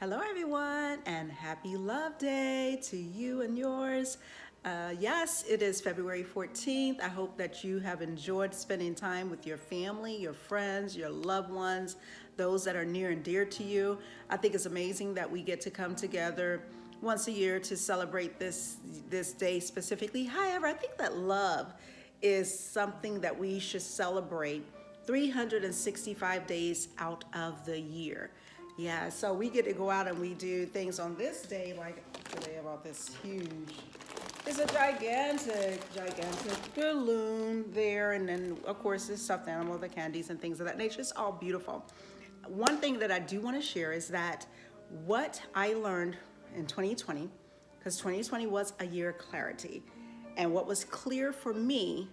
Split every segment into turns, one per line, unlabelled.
Hello everyone and happy love day to you and yours. Uh, yes, it is February 14th. I hope that you have enjoyed spending time with your family, your friends, your loved ones, those that are near and dear to you. I think it's amazing that we get to come together once a year to celebrate this, this day specifically. However, I think that love is something that we should celebrate 365 days out of the year. Yeah, so we get to go out and we do things on this day, like today about this huge, it's a gigantic, gigantic balloon there. And then of course this stuffed animal, the candies and things of that nature. It's all beautiful. One thing that I do want to share is that what I learned in 2020, because 2020 was a year of clarity. And what was clear for me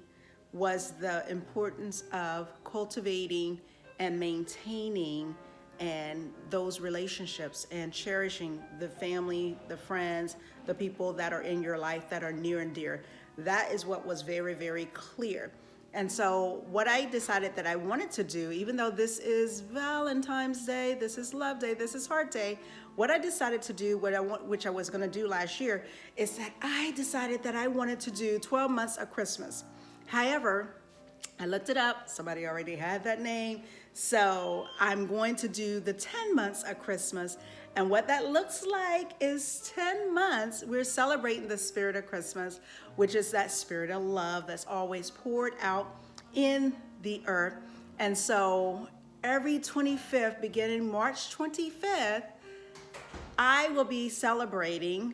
was the importance of cultivating and maintaining and those relationships and cherishing the family, the friends, the people that are in your life that are near and dear. That is what was very, very clear. And so what I decided that I wanted to do, even though this is Valentine's Day, this is Love Day, this is Heart Day, what I decided to do, what I want, which I was gonna do last year, is that I decided that I wanted to do 12 months of Christmas. However, I looked it up, somebody already had that name. So I'm going to do the 10 months of Christmas. And what that looks like is 10 months, we're celebrating the spirit of Christmas, which is that spirit of love that's always poured out in the earth. And so every 25th, beginning March 25th, I will be celebrating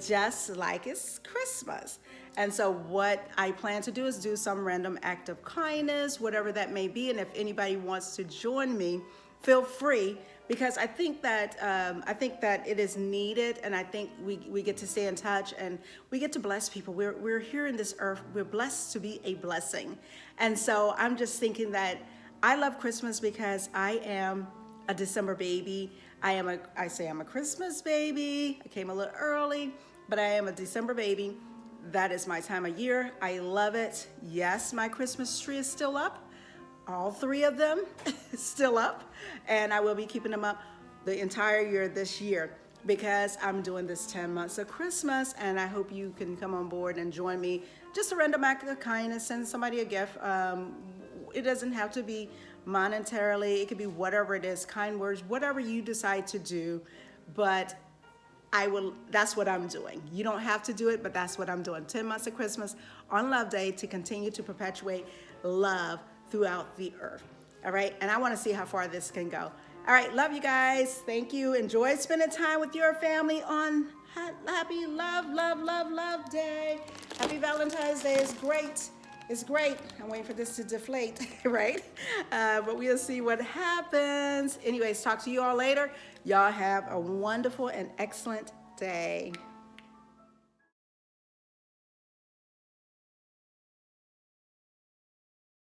just like it's Christmas. And so what I plan to do is do some random act of kindness, whatever that may be. And if anybody wants to join me, feel free because I think that um, I think that it is needed and I think we, we get to stay in touch and we get to bless people. We're, we're here in this earth. We're blessed to be a blessing. And so I'm just thinking that I love Christmas because I am a December baby. I am a, I say I'm a Christmas baby. I came a little early, but I am a December baby. That is my time of year. I love it. Yes, my Christmas tree is still up. All three of them still up. And I will be keeping them up the entire year this year because I'm doing this 10 months of Christmas and I hope you can come on board and join me. Just a random act of kindness, send somebody a gift. Um, it doesn't have to be monetarily, it could be whatever it is, kind words, whatever you decide to do, but I will, that's what I'm doing. You don't have to do it, but that's what I'm doing. 10 months of Christmas on Love Day to continue to perpetuate love throughout the earth. All right, and I wanna see how far this can go. All right, love you guys. Thank you. Enjoy spending time with your family on Happy Love, Love, Love, Love Day. Happy Valentine's Day is great. It's great. I'm waiting for this to deflate, right? Uh, but we'll see what happens. Anyways, talk to you all later. Y'all have a wonderful and excellent day.